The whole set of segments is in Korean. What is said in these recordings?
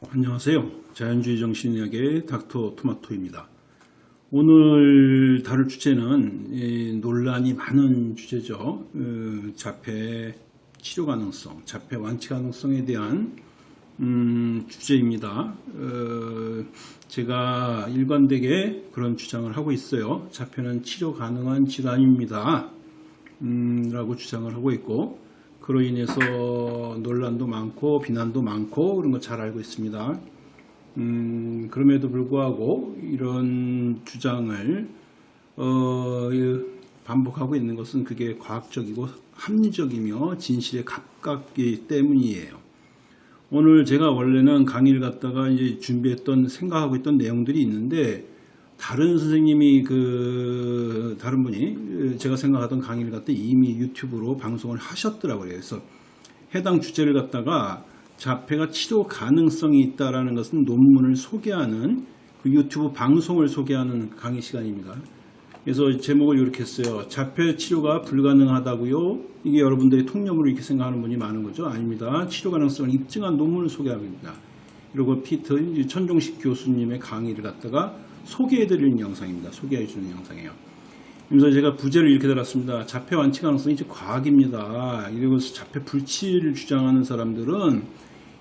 안녕하세요. 자연주의 정신의학의 닥터 토마토입니다. 오늘 다룰 주제는 이 논란이 많은 주제죠. 어, 자폐 치료 가능성, 자폐 완치 가능성에 대한 음, 주제입니다. 어, 제가 일관되게 그런 주장을 하고 있어요. 자폐는 치료 가능한 질환입니다. 음, 라고 주장을 하고 있고 그로 인해서 논란도 많고 비난도 많고 그런 거 잘 알고 있습니다. 음, 그럼에도 불구하고 이런 주장을 어, 반복하고 있는 것은 그게 과학적이고 합리적이며 진실에 가깝기 때문이에요. 오늘 제가 원래는 강의를 갖다가 이제 준비했던 생각하고 있던 내용들이 있는데 다른 선생님이 그 다른 분이 제가 생각하던 강의를 갖다 이미 유튜브로 방송을 하셨더라고요. 그래서 해당 주제를 갖다가 자폐가 치료 가능성이 있다라는 것은 논문을 소개하는 그 유튜브 방송을 소개하는 강의 시간입니다. 그래서 제목을 이렇게 했어요. 자폐 치료가 불가능하다고요? 이게 여러분들이 통념으로 이렇게 생각하는 분이 많은 거죠. 아닙니다. 치료 가능성을 입증한 논문을 소개합니다. 그리고 피터 천종식 교수님의 강의를 갖다가 소개해드리는 영상입니다. 소개해주는 영상이에요. 그래서 제가 부제를 이렇게 달았습니다. 자폐 완치 가능성이 이제 과학입니다. 이러면서 자폐 불치를 주장하는 사람들은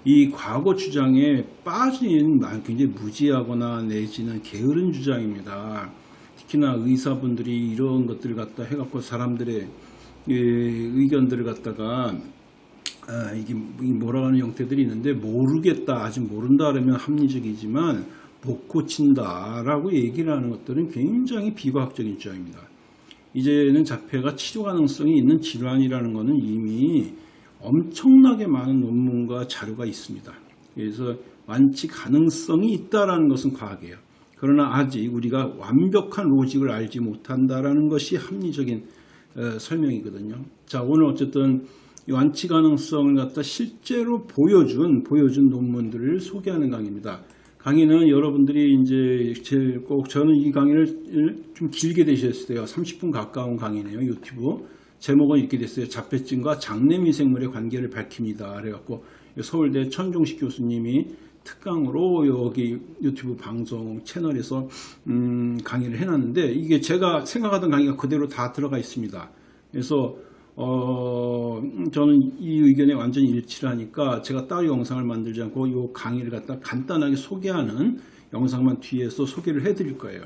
이 과거 주장에 빠진 굉장히 무지하거나 내지는 게으른 주장입니다. 특히나 의사분들이 이런 것들을 갖다 해갖고 사람들의 의견들을 갖다가 아, 이게 뭐라 하는 형태들이 있는데 모르겠다 아직 모른다 그러면 합리적이지만 못 고친다라고 얘기를 하는 것들은 굉장히 비과학적인 주장입니다. 이제는 자폐가 치료 가능성이 있는 질환이라는 것은 이미 엄청나게 많은 논문과 자료가 있습니다. 그래서 완치 가능성이 있다라는 것은 과학이에요. 그러나 아직 우리가 완벽한 로직을 알지 못한다라는 것이 합리적인 어, 설명이거든요. 자 오늘 어쨌든 완치 가능성을 갖다 실제로 보여준 보여준 논문들을 소개하는 강의입니다. 강의는 여러분들이 이제 꼭 저는 이 강의를 좀 길게 되셨을 때요. 30분 가까운 강의네요. 유튜브. 제목은 이렇게 됐어요. 자폐증과 장내 미생물의 관계를 밝힙니다. 그래갖고 서울대 천종식 교수님이 특강으로 여기 유튜브 방송 채널에서 음 강의를 해놨는데 이게 제가 생각하던 강의가 그대로 다 들어가 있습니다. 그래서 어, 저는 이 의견에 완전히 일치를 하니까 제가 따로 영상을 만들지 않고 이 강의를 갖다 간단하게 소개하는 영상만 뒤에서 소개를 해드릴 거예요.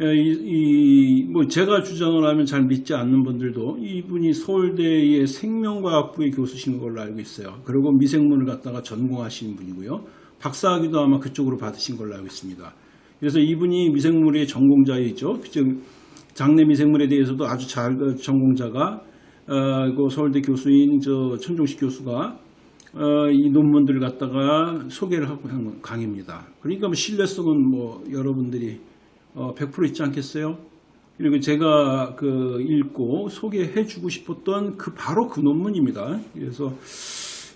예, 이, 이, 뭐 제가 주장을 하면 잘 믿지 않는 분들도 이분이 서울대의 생명과학부의 교수신 걸로 알고 있어요. 그리고 미생물을 갖다가 전공하신 분이고요. 박사학위도 아마 그쪽으로 받으신 걸로 알고 있습니다. 그래서 이분이 미생물의 전공자이죠. 즉 장내 미생물에 대해서도 아주 잘 전공자가 어, 그 서울대 교수인 저 천종식 교수가 어, 이 논문들을 갖다가 소개를 하고 한 강의입니다. 그러니까 뭐 신뢰성은 뭐 여러분들이 어, 100% 있지 않겠어요? 그리고 제가 그 읽고 소개해 주고 싶었던 그 바로 그 논문입니다. 그래서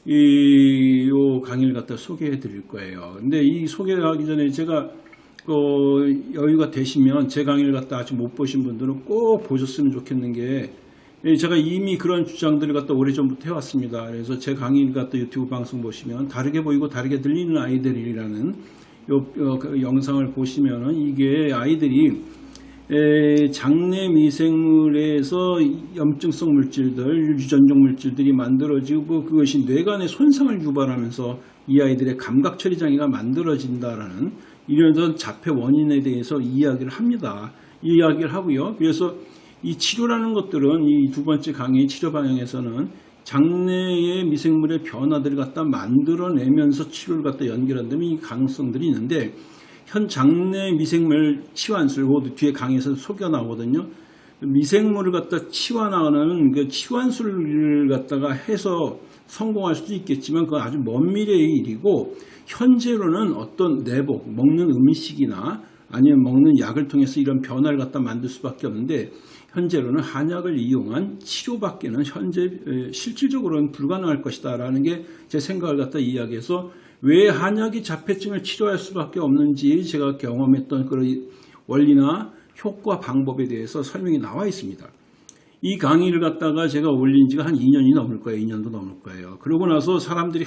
이 요 강의를 갖다 소개해 드릴 거예요. 근데 이 소개하기 전에 제가 그 여유가 되시면 제 강의를 갖다 아직 못 보신 분들은 꼭 보셨으면 좋겠는 게 예, 제가 이미 그런 주장들을 갖다 오래전부터 해왔습니다. 그래서 제 강의를 갖다 유튜브 방송 보시면 다르게 보이고 다르게 들리는 아이들이라는 요, 요 그 영상을 보시면은 이게 아이들이 에, 장내 미생물에서 염증성 물질들, 유전적 물질들이 만들어지고 그것이 뇌간에 손상을 유발하면서 이 아이들의 감각 처리 장애가 만들어진다라는 이런 자폐 원인에 대해서 이야기를 합니다. 이야기를 하고요. 그래서 이 치료라는 것들은 이 두 번째 강의 치료 방향에서는 장내의 미생물의 변화들을 갖다 만들어내면서 치료를 갖다 연결한다면 이 가능성들이 있는데 현 장내 미생물 치환술 뒤에 강의에서 소개가 나오거든요. 미생물을 갖다 치환하는 그 치환술을 갖다가 해서 성공할 수도 있겠지만 그건 아주 먼 미래의 일이고 현재로는 어떤 내복, 먹는 음식이나 아니면 먹는 약을 통해서 이런 변화를 갖다 만들 수밖에 없는데 현재로는 한약을 이용한 치료밖에는 현재 실질적으로는 불가능할 것이다 라는 게 제 생각을 갖다 이야기해서 왜 한약이 자폐증을 치료할 수밖에 없는지 제가 경험했던 그런 원리나 효과 방법에 대해서 설명이 나와 있습니다. 이 강의를 갖다가 제가 올린 지가 한 2년이 넘을 거예요. 2년도 넘을 거예요. 그러고 나서 사람들이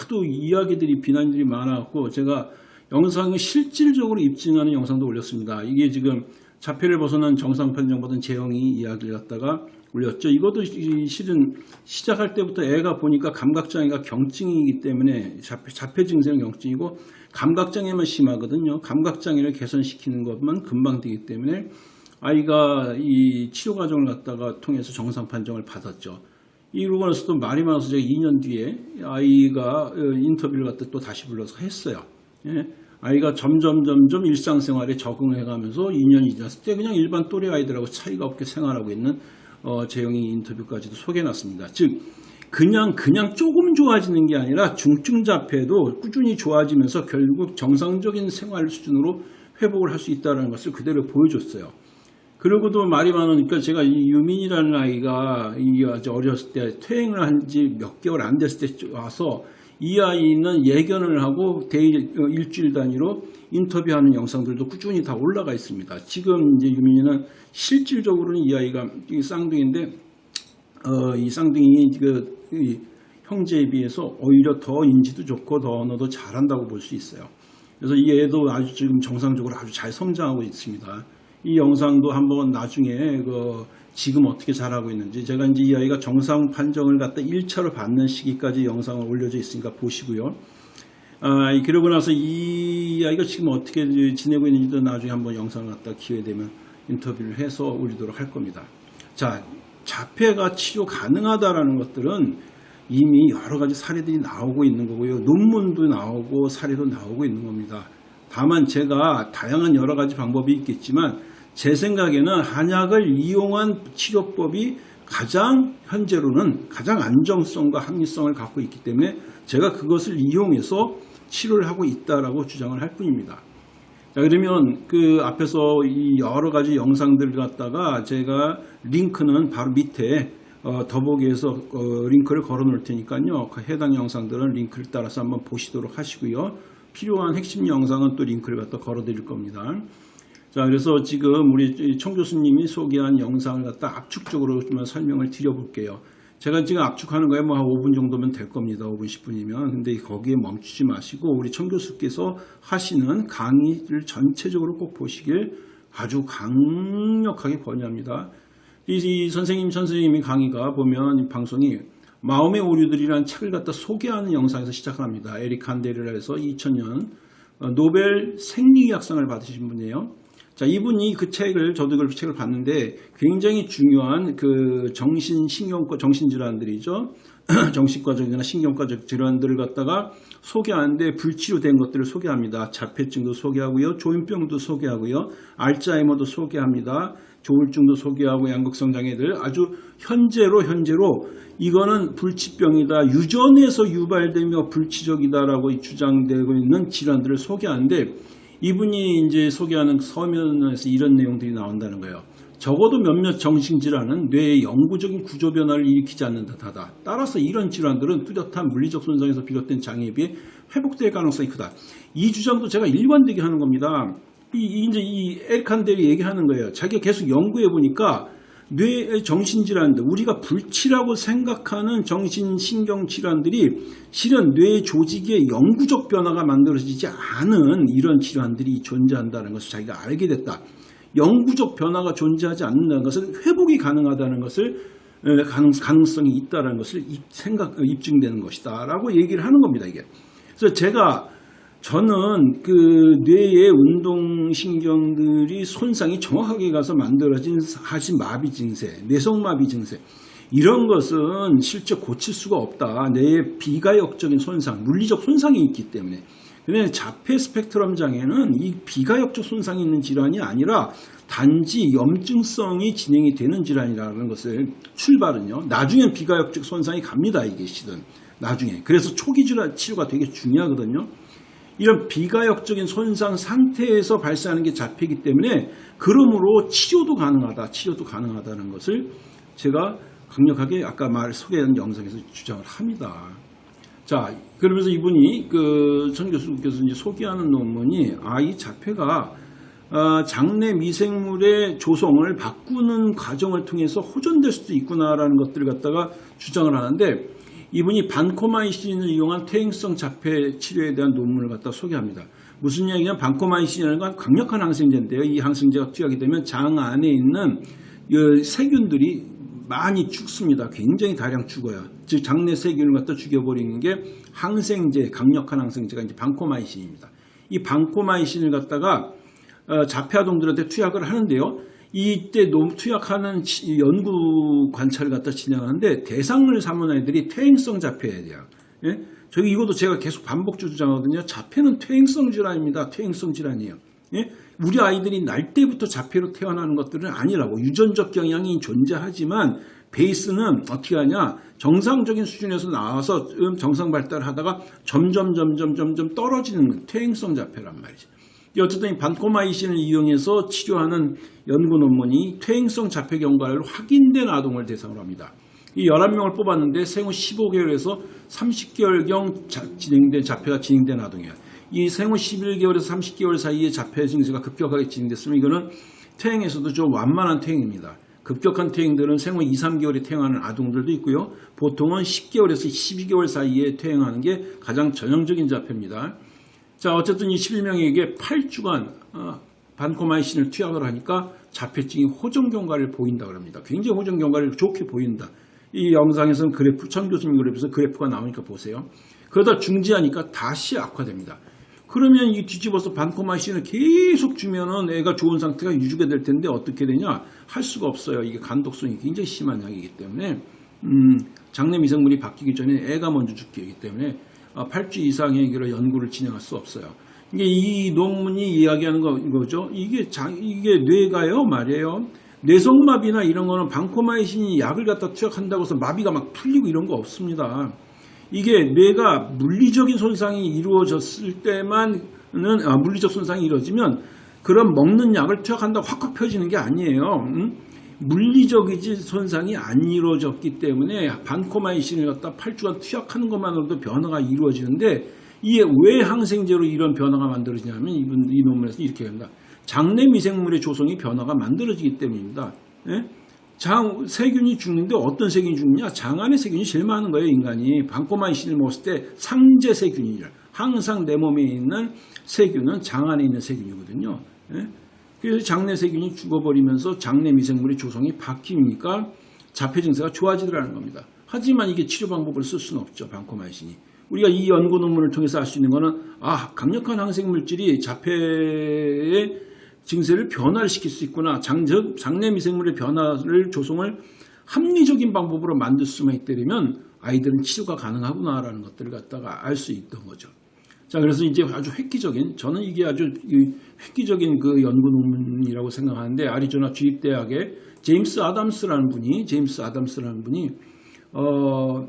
하도 이야기들이 비난들이 많아갖고 제가 영상을 실질적으로 입증하는 영상도 올렸습니다. 이게 지금 자폐를 벗어난 정상 판정받은 재영이 이야기를 갖다가 올렸죠. 이것도 이- 실은 시작할 때부터 애가 보니까 감각장애가 경증이기 때문에 자폐, 자폐 증세는 경증이고 감각장애만 심하거든요. 감각장애를 개선시키는 것만 금방 되기 때문에 아이가 이 치료 과정을 갖다가 통해서 정상 판정을 받았죠. 이러고 나서 또 말이 많아서 제가 2년 뒤에 아이가 어, 인터뷰를 갖다 또 다시 불러서 했어요. 예. 아이가 점점 점점 일상생활에 적응해 가면서 2년이 지났을 때 그냥 일반 또래 아이들하고 차이가 없게 생활하고 있는 어, 재영이 인터뷰까지도 소개해놨습니다. 즉 그냥 그냥 조금 좋아지는 게 아니라 중증 자폐도 꾸준히 좋아지면서 결국 정상적인 생활 수준으로 회복을 할 수 있다는 것을 그대로 보여줬어요. 그리고도 말이 많으니까 제가 이 유민이라는 아이가 이 아주 어렸을 때 퇴행을 한 지 몇 개월 안 됐을 때 와서 이 아이는 예견을 하고 대일 어, 일주일 단위로 인터뷰하는 영상들도 꾸준히 다 올라가 있습니다. 지금 이제 유민이는 실질적으로는 이 아이가 이 쌍둥이인데 어, 이 쌍둥이 그 이 형제에 비해서 오히려 더 인지도 좋고 더 언어도 잘한다고 볼 수 있어요. 그래서 이 애도 아주 지금 정상적으로 아주 잘 성장하고 있습니다. 이 영상도 한번 나중에 그 지금 어떻게 잘하고 있는지 제가 이제 이 아이가 정상 판정을 갖다 1차로 받는 시기까지 영상을 올려져 있으니까 보시고요. 아, 이- 그러고 나서 이 아이가 지금 어떻게 지내고 있는지도 나중에 한번 영상을 갖다 기회 되면 인터뷰를 해서 올리도록 할 겁니다. 자, 자폐가 치료 가능하다라는 것들은 이미 여러 가지 사례들이 나오고 있는 거고요. 논문도 나오고 사례도 나오고 있는 겁니다. 다만 제가 다양한 여러 가지 방법이 있겠지만 제 생각에는 한약을 이용한 치료법이 가장 현재로는 가장 안정성과 합리성을 갖고 있기 때문에 제가 그것을 이용해서 치료를 하고 있다라고 주장을 할 뿐입니다. 자, 그러면 그 앞에서 이 여러 가지 영상들을 갖다가 제가 링크는 바로 밑에 어, 더보기에서 어, 링크를 걸어 놓을 테니까요. 그 해당 영상들은 링크를 따라서 한번 보시도록 하시고요. 필요한 핵심 영상은 또 링크를 갖다 걸어 드릴 겁니다. 자, 그래서 지금 우리 청 교수님이 소개한 영상을 갖다 압축적으로 좀 설명을 드려볼게요. 제가 지금 압축하는 거에 뭐 한 5분 정도면 될 겁니다. 5분, 10분이면. 근데 거기에 멈추지 마시고 우리 청 교수께서 하시는 강의를 전체적으로 꼭 보시길 아주 강력하게 권유합니다. 이, 이 선생님, 선생님의 강의가 보면 이 방송이 마음의 오류들이라는 책을 갖다 소개하는 영상에서 시작합니다. 에릭 칸데르라에서 2000년 어, 노벨 생리학상을 받으신 분이에요. 자, 이분이 그 책을, 저도 그 책을 봤는데 굉장히 중요한 그 정신 신경과, 정신질환들이죠. 정신과적이나 신경과적 질환들을 갖다가 소개하는데 불치료된 것들을 소개합니다. 자폐증도 소개하고요. 조현병도 소개하고요. 알츠하이머도 소개합니다. 조울증도 소개하고 양극성 장애들 아주 현재로 현재로 이거는 불치병이다. 유전에서 유발되며 불치적이다라고 주장되고 있는 질환들을 소개하는데 이분이 이제 소개하는 서면에서 이런 내용들이 나온다는 거예요. 적어도 몇몇 정신질환은 뇌의 영구적인 구조 변화를 일으키지 않는 듯하다. 따라서 이런 질환들은 뚜렷한 물리적 손상에서 비롯된 장애에 비해 회복될 가능성이 크다. 이 주장도 제가 일관되게 하는 겁니다. 이, 이 이제 이 에리칸델이 얘기하는 거예요. 자기가 계속 연구해 보니까 뇌의 정신질환들, 우리가 불치라고 생각하는 정신신경질환들이 실은 뇌 조직의 영구적 변화가 만들어지지 않은 이런 질환들이 존재한다는 것을 자기가 알게 됐다. 영구적 변화가 존재하지 않는다는 것은 회복이 가능하다는 것을 에, 가능, 가능 성이 있다는 것을 입, 생각, 어, 입증되는 것이다. 라고 얘기를 하는 겁니다, 이게. 그래서 제가 저는 그 뇌의 운동신경들이 손상이 정확하게 가서 만들어진 하신 마비 증세, 뇌성마비 증세 이런 것은 실제 고칠 수가 없다. 뇌의 비가역적인 손상, 물리적 손상이 있기 때문에. 근데 자폐 스펙트럼 장애는 이 비가역적 손상이 있는 질환이 아니라 단지 염증성이 진행이 되는 질환이라는 것을 출발은요. 나중엔 비가역적 손상이 갑니다. 이게 실은 나중에. 그래서 초기 질환 치료가 되게 중요하거든요. 이런 비가역적인 손상 상태에서 발생하는 게 자폐이기 때문에 그러므로 치료도 가능하다, 치료도 가능하다는 것을 제가 강력하게 아까 말 소개한 영상에서 주장을 합니다. 자, 그러면서 이분이 그전 교수님께서 이제 소개하는 논문이 아, 이 자폐가 어, 장내 미생물의 조성을 바꾸는 과정을 통해서 호전될 수도 있구나라는 것들을 갖다가 주장을 하는데 이분이 반코마이신을 이용한 퇴행성 자폐 치료에 대한 논문을 갖다 소개합니다. 무슨 얘기냐면 반코마이신이라는 건 강력한 항생제인데요. 이 항생제가 투약이 되면 장 안에 있는 이 세균들이 많이 죽습니다. 굉장히 다량 죽어요. 즉 장내 세균을 갖다 죽여버리는 게 항생제, 강력한 항생제가 이제 반코마이신입니다. 이 반코마이신을 갖다가 어, 자폐아동들한테 투약을 하는데요. 이때 너무 투약하는 치- 연구 관찰을 갖다 진행하는데 대상을 삼은 아이들이 퇴행성 자폐에 대한 예? 저기 이것도 제가 계속 반복 주장하거든요. 자폐는 퇴행성 질환입니다. 퇴행성 질환이에요. 예? 우리 아이들이 날 때부터 자폐로 태어나는 것들은 아니라고 유전적 경향이 존재하지만 베이스는 어떻게 하냐 정상적인 수준에서 나와서 음, 정상 발달하다가 점점 점점 점점 떨어지는 퇴행성 자폐란 말이죠. 이 어쨌든 이 반코마이신을 이용해서 치료하는 연구 논문이 퇴행성 자폐 경과를 확인된 아동을 대상으로 합니다. 이 11명을 뽑았는데 생후 15개월에서 30개월경 진행된 자폐가 진행된 아동이에요. 이 생후 11개월에서 30개월 사이에 자폐 증세가 급격하게 진행됐으면 이거는 퇴행에서도 좀 완만한 퇴행입니다. 급격한 퇴행들은 생후 2, 3개월에 퇴행하는 아동들도 있고요. 보통은 10개월에서 12개월 사이에 퇴행하는 게 가장 전형적인 자폐입니다. 자, 어쨌든 이 11명에게 8주간 어, 반코마이신을 투약을 하니까 자폐증이 호전 경과를 보인다 그럽니다. 굉장히 호전 경과를 좋게 보인다. 이 영상에서는 그래프, 천 교수님 그래프에서 그래프가 나오니까 보세요. 그러다 중지하니까 다시 악화됩니다. 그러면 이 뒤집어서 반코마이신을 계속 주면은 애가 좋은 상태가 유지가 될 텐데 어떻게 되냐? 할 수가 없어요. 이게 간독성이 굉장히 심한 약이기 때문에 음, 장내 미생물이 바뀌기 전에 애가 먼저 죽게 되기 때문에 8주 이상의 그런 연구를 진행할 수 없어요. 이게 이 논문이 이야기하는 거, 거죠. 이게 자, 이게 뇌가요 말이에요. 뇌성마비나 이런 거는 방코마이신이 약을 갖다 투약한다고 해서 마비가 막 풀리고 이런 거 없습니다. 이게 뇌가 물리적인 손상이 이루어졌을 때만은 아, 물리적 손상이 이루어지면 그런 먹는 약을 투약한다고 확확 펴지는 게 아니에요. 음? 물리적이지 손상이 안 이루어졌기 때문에 반코마이신을 갖다 8주간 투약하는 것만으로도 변화가 이루어지는데 이게 왜 항생제로 이런 변화가 만들어지냐면 이분 이 논문에서 이렇게 합니다. 장내 미생물의 조성이 변화가 만들어지기 때문입니다. 예? 장 세균이 죽는데 어떤 세균이 죽느냐? 장 안에 세균이 제일 많은 거예요, 인간이. 반코마이신을 먹었을 때 상제 세균이죠. 항상 내 몸에 있는 세균은 장 안에 있는 세균이거든요. 예? 그래서 장내 세균이 죽어버리면서 장내 미생물의 조성이 바뀌니까 자폐 증세가 좋아지더라는 겁니다. 하지만 이게 치료 방법을 쓸 수는 없죠. 방코마이신이. 우리가 이 연구 논문을 통해서 알 수 있는 거는 아 강력한 항생 물질이 자폐의 증세를 변화를 시킬 수 있구나. 장, 즉 장내 미생물의 변화를 조성을 합리적인 방법으로 만들 수만 있다면 아이들은 치료가 가능하구나라는 것들을 갖다가 알 수 있던 거죠. 자, 그래서 이제 아주 획기적인, 저는 이게 아주 획기적인 그 연구 논문이라고 생각하는데, 아리조나 주립대학의 제임스 아담스라는 분이, 제임스 아담스라는 분이, 어,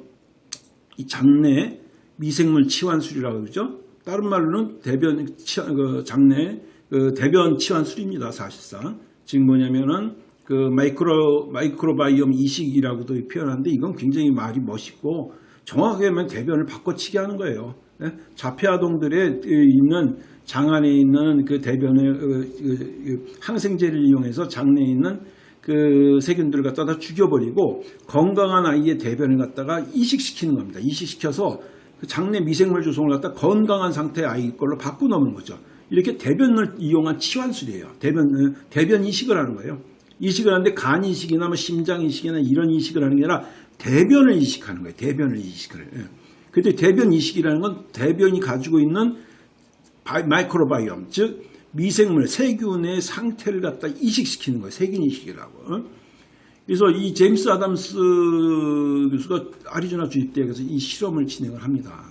이 장내 미생물 치환술이라고 그러죠. 다른 말로는 대변, 치, 그 장내, 그 대변 치환술입니다, 사실상. 지금 뭐냐면은, 그 micro, microbiome 이식이라고도 표현하는데, 이건 굉장히 말이 멋있고, 정확하게 하면 대변을 바꿔치기 하는 거예요. 예? 자폐아동들의 있는 장 안에 있는 그 대변의 항생제를 이용해서 장내에 있는 그 세균들을 갖다가 죽여버리고 건강한 아이의 대변을 갖다가 이식시키는 겁니다. 이식시켜서 그 장내 미생물 조성을 갖다 건강한 상태의 아이 걸로 바꾸놓는 거죠. 이렇게 대변을 이용한 치환술이에요. 대변 대변 이식을 하는 거예요. 이식을 하는데 간 이식이나 뭐 심장 이식이나 이런 이식을 하는 게 아니라 대변을 이식하는 거예요. 대변을 이식을. 예. 근데 대변 이식이라는 건 대변이 가지고 있는 마이크로바이옴, 즉 미생물, 세균의 상태를 갖다 이식시키는 거예요. 세균 이식이라고. 그래서 이 제임스 아담스 교수가 아리조나 주립대학에서 이 실험을 진행을 합니다.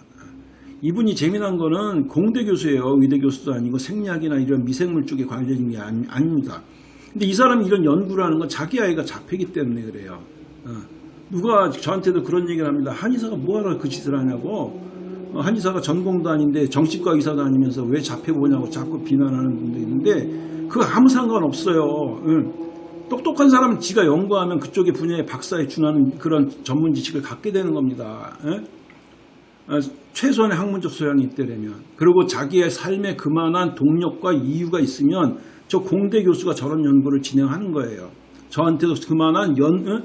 이분이 재미난 거는 공대 교수예요. 의대 교수도 아니고 생리학이나 이런 미생물 쪽에 관련된 게 아닙니다. 근데 이 사람이 이런 연구를 하는 건 자기 아이가 자폐기 때문에 그래요. 누가 저한테도 그런 얘기를 합니다. 한의사가 뭐하러 그 짓을 하냐고. 한의사가 전공도 아닌데 정신과 의사도 아니면서 왜 자폐 보냐고 자꾸 비난하는 분도 있는데 그거 아무 상관없어요. 똑똑한 사람은 지가 연구하면 그쪽의 분야의 박사에 준하는 그런 전문 지식을 갖게 되는 겁니다. 최소한의 학문적 소양이 있다면 그리고 자기의 삶에 그만한 동력과 이유가 있으면 저 공대 교수가 저런 연구를 진행하는 거예요. 저한테도 그만한 연, 어,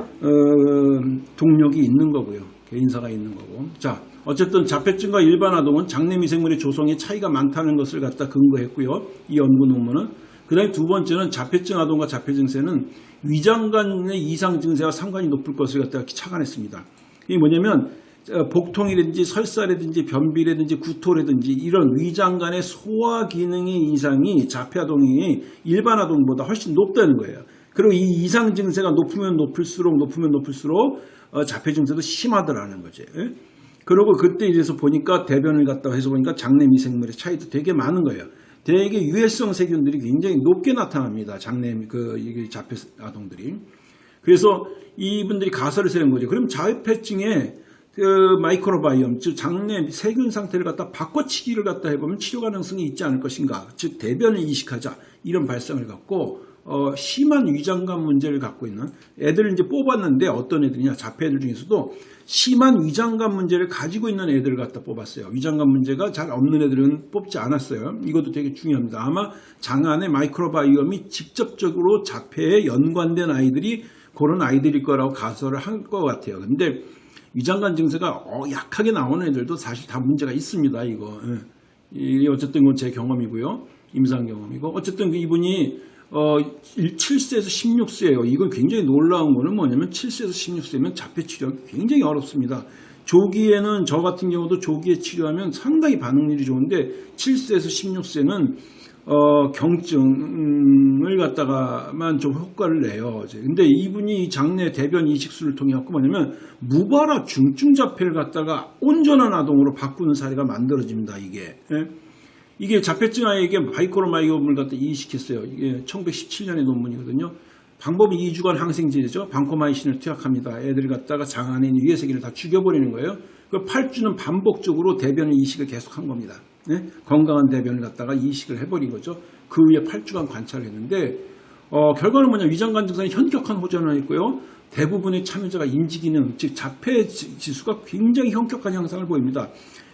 어, 동력이 있는 거고요. 개인사가 있는 거고. 자, 어쨌든 자폐증과 일반 아동은 장내 미생물의 조성에 차이가 많다는 것을 갖다 근거했고요. 이 연구 논문은. 그 다음에 두 번째는 자폐증 아동과 자폐 증세는 위장관의 이상 증세와 상관이 높을 것을 갖다가 착안했습니다. 이게 뭐냐면 어, 복통이라든지 설사라든지 변비라든지 구토라든지 이런 위장관의 소화 기능의 이상이 자폐 아동이 일반 아동보다 훨씬 높다는 거예요. 그리고 이 이상 증세가 높으면 높을수록 높으면 높을수록 어, 자폐 증세도 심하더라는 거죠. 예? 그리고 그때 이래서 보니까 대변을 갖다 해서 보니까 장내 미생물의 차이도 되게 많은 거예요. 대개 유해성 세균들이 굉장히 높게 나타납니다. 장내 그 이게 자폐 아동들이. 그래서 이분들이 가설을 세는 거죠. 그럼 자폐증에 그 마이크로바이옴, 즉 장내 세균 상태를 갖다 바꿔치기를 갖다 해보면 치료 가능성이 있지 않을 것인가. 즉 대변을 이식하자 이런 발상을 갖고 어, 심한 위장관 문제를 갖고 있는 애들을 이제 뽑았는데 어떤 애들이냐 자폐들 중에서도 심한 위장관 문제를 가지고 있는 애들을 갖다 뽑았어요. 위장관 문제가 잘 없는 애들은 뽑지 않았어요. 이것도 되게 중요합니다. 아마 장 안의 microbiome이 직접적으로 자폐에 연관된 아이들이 그런 아이들일 거라고 가설을 한 것 같아요. 근데 위장관 증세가 어, 약하게 나오는 애들도 사실 다 문제가 있습니다. 이거 예. 이 어쨌든 그건 제 경험이고요. 임상 경험이고 어쨌든 그 이분이 어, 7세에서 16세예요. 이건 굉장히 놀라운 거는 뭐냐면 7세에서 16세면 자폐 치료하기 굉장히 어렵습니다. 조기에는 저 같은 경우도 조기에 치료하면 상당히 반응률이 좋은데 7세에서 16세는 어, 경증을 갖다가만 좀 효과를 내요. 근데 이분이 장내 대변 이식술을 통해 갖고 뭐냐면 무발화 중증 자폐를 갖다가 온전한 아동으로 바꾸는 사례가 만들어집니다. 이게. 예? 이게 자폐증 아이에게 바이코로마이옴을 갖다 이식했어요. 이게 1917년의 논문이거든요. 방법이 2주간 항생제죠. 방코마이신을 투약합니다. 애들 갖다가 장 안에 있는 유해세균을 다 죽여버리는 거예요. 그 8주는 반복적으로 대변 이식을 계속한 겁니다. 네? 건강한 대변을 갖다가 이식을 해버린 거죠. 그 후에 8주간 관찰을 했는데 어, 결과는 뭐냐 위장관 증상에 현격한 호전을 했고요. 대부분의 참여자가 인지기능 즉 자폐 지수가 굉장히 현격한 향상을 보입니다.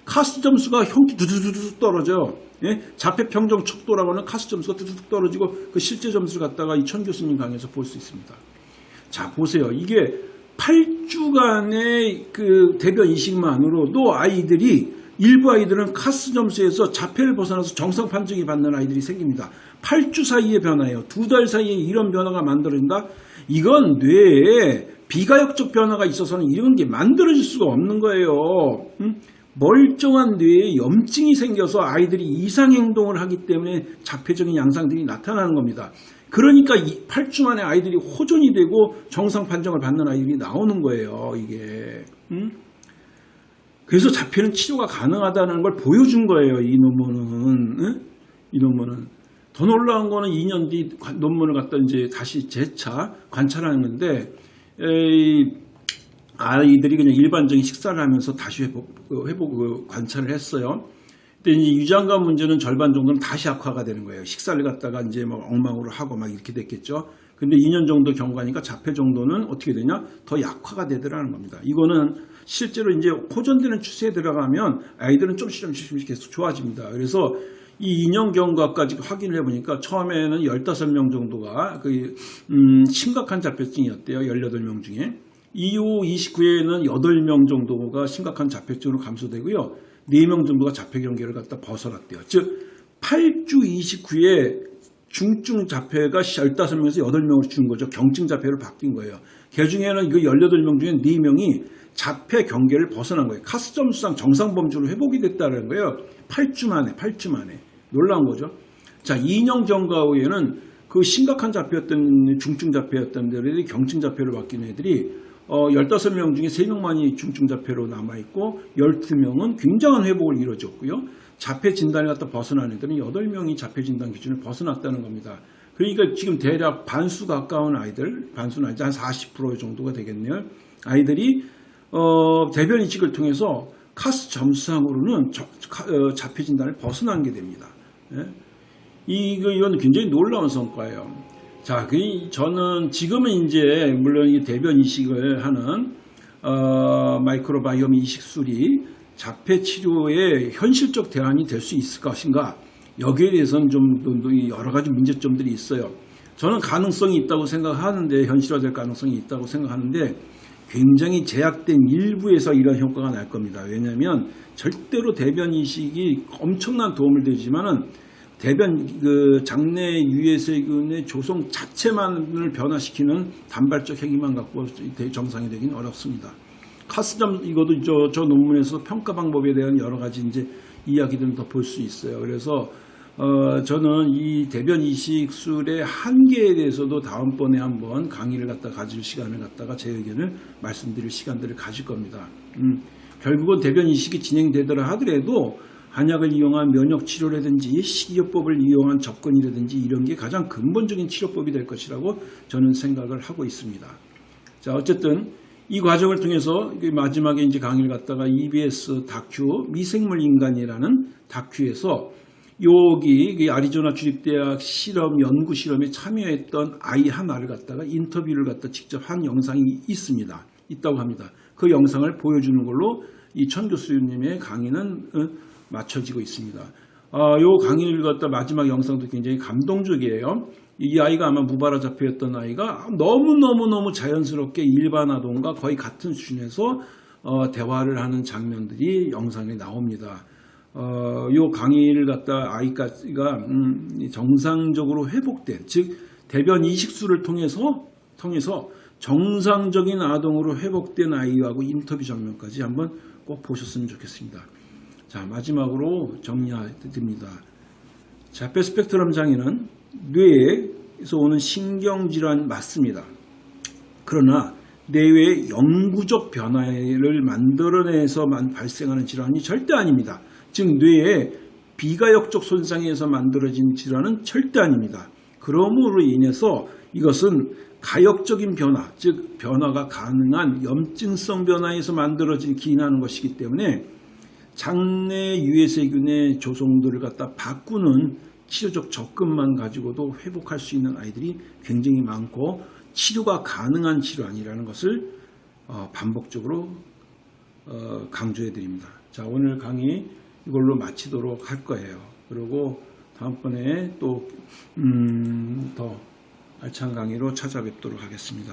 카스 점수가 형기 두두두두 떨어져. 예? 자폐 평정 척도라고 하는 카스 점수가 두두둑 떨어지고 그 실제 점수를 갖다가 이천 교수님 강의에서 볼 수 있습니다. 자 보세요. 이게 8주간의 그 대변 이식만으로도 아이들이 일부 아이들은 카스 점수에서 자폐를 벗어나서 정상 판정이 받는 아이들이 생깁니다. 8주 사이의 변화예요. 두 달 사이에 이런 변화가 만들어진다? 이건 뇌에 비가역적 변화가 있어서는 이런 게 만들어질 수가 없는 거예요. 응? 멀쩡한 뇌에 염증이 생겨서 아이들이 이상 행동을 하기 때문에 자폐적인 양상들이 나타나는 겁니다. 그러니까 8주 만에 아이들이 호전이 되고 정상 판정을 받는 아이들이 나오는 거예요. 이게. 응? 그래서 자폐는 치료가 가능하다는 걸 보여준 거예요. 이 논문은. 응? 이 논문은. 더 놀라운 거는 2년 뒤 논문을 갖다 이제 다시 재차 관찰하는데 에이, 아이들이 그냥 일반적인 식사를 하면서 다시 회복, 회복 관찰을 했어요. 근데 이제 유장관 문제는 절반 정도는 다시 악화가 되는 거예요. 식사를 갖다가 이제 막 엉망으로 하고 막 이렇게 됐겠죠. 근데 2년 정도 경과니까 자폐 정도는 어떻게 되냐? 더 약화가 되더라는 겁니다. 이거는 실제로 이제 호전되는 추세에 들어가면 아이들은 좀씩 좀씩 계속 좋아집니다. 그래서 이 2년 경과까지 확인을 해보니까 처음에는 15명 정도가 그, 음, 심각한 자폐증이었대요. 18명 중에. 이후 29회에는 8명 정도가 심각한 자폐증으로 감소되고요. 4명 정도가 자폐 경계를 갖다 벗어났대요. 즉 8주 29회 중증 자폐가 15명에서 8명으로 준 거죠. 경증 자폐로 바뀐 거예요. 그 중에는 그 18명 중에 4명이 자폐 경계를 벗어난 거예요. 카스 점수상 정상 범주로 회복이 됐다는 거예요. 8주 만에, 8주 만에. 놀라운 거죠. 자, 2년 경과 후에는 그 심각한 자폐였던 중증 자폐였던 애들이 경증 자폐로 바뀐 애들이 어, 15명 중에 3명만이 중증 자폐로 남아있고 12명은 굉장한 회복을 이뤄줬고요. 자폐 진단을 갖다 벗어난 애들은 8명이 자폐 진단 기준을 벗어났다는 겁니다. 그러니까 지금 대략 반수 가까운 아이들, 반수는 아니지 한 40% 정도가 되겠네요. 아이들이 어, 대변 이식을 통해서 카스 점수상으로는 저, 어, 자폐 진단을 벗어난 게 됩니다. 예? 이거 이건 굉장히 놀라운 성과예요. 자, 그 저는 지금은 이제 물론 이 대변 이식을 하는 어, 마이크로바이옴 이식술이 자폐 치료의 현실적 대안이 될 수 있을 것인가? 여기에 대해서는 좀 여러 가지 문제점들이 있어요. 저는 가능성이 있다고 생각하는데 현실화될 가능성이 있다고 생각하는데 굉장히 제약된 일부에서 이런 효과가 날 겁니다. 왜냐하면 절대로 대변 이식이 엄청난 도움을 되지만은 대변 그 장내 유해세균의 조성 자체만을 변화시키는 단발적 행위만 갖고 정상이 되기는 어렵습니다. 카스점 이것도 저, 저 논문에서 평가 방법에 대한 여러 가지 이제 이야기들은 더볼 수 있어요. 그래서 어, 저는 이 대변 이식술의 한계에 대해서도 다음번에 한번 강의를 갖다 가질 시간을 갖다가 제 의견을 말씀드릴 시간들을 가질 겁니다. 음, 결국은 대변 이식이 진행되더라 하더라도 한약을 이용한 면역 치료라든지 식이요법을 이용한 접근이라든지 이런 게 가장 근본적인 치료법이 될 것이라고 저는 생각을 하고 있습니다. 자, 어쨌든 이 과정을 통해서 마지막에 이제 강의를 갖다가 EBS 다큐 미생물 인간이라는 다큐에서 여기 아리조나 주립대학 실험 연구 실험에 참여했던 아이 하나를 갖다가 인터뷰를 갖다 직접 한 영상이 있습니다. 있다고 합니다. 그 영상을 보여주는 걸로 이 천 교수님의 강의는 어, 맞춰지고 있습니다. 아, 요 강의를 갖다 마지막 영상도 굉장히 감동적이에요. 이 아이가 아마 무바라 자폐였던 아이가 너무너무너무 자연스럽게 일반 아동과 거의 같은 수준에서 어, 대화를 하는 장면들이 영상에 나옵니다. 어, 요 강의를 갖다 아이가 음, 정상적으로 회복된 즉 대변 이식술을 통해서 통해서 정상적인 아동으로 회복된 아이하고 인터뷰 장면까지 한번 꼭 보셨으면 좋겠습니다. 자 마지막으로 정리드립니다. 자폐 스펙트럼 장애는 뇌에서 오는 신경질환 맞습니다. 그러나 뇌의 영구적 변화를 만들어내서만 발생하는 질환이 절대 아닙니다. 즉 뇌의 비가역적 손상에서 만들어진 질환은 절대 아닙니다. 그러므로 인해서 이것은 가역적인 변화, 즉 변화가 가능한 염증성 변화에서 만들어진 기인하는 것이기 때문에 장내 유해세균의 조성들을 갖다 바꾸는 치료적 접근만 가지고도 회복할 수 있는 아이들이 굉장히 많고 치료가 가능한 질환이라는 것을 어, 반복적으로 어, 강조해 드립니다. 자 오늘 강의 이걸로 마치도록 할 거예요. 그리고 다음번에 또더 음, 알찬 강의로 찾아뵙도록 하겠습니다.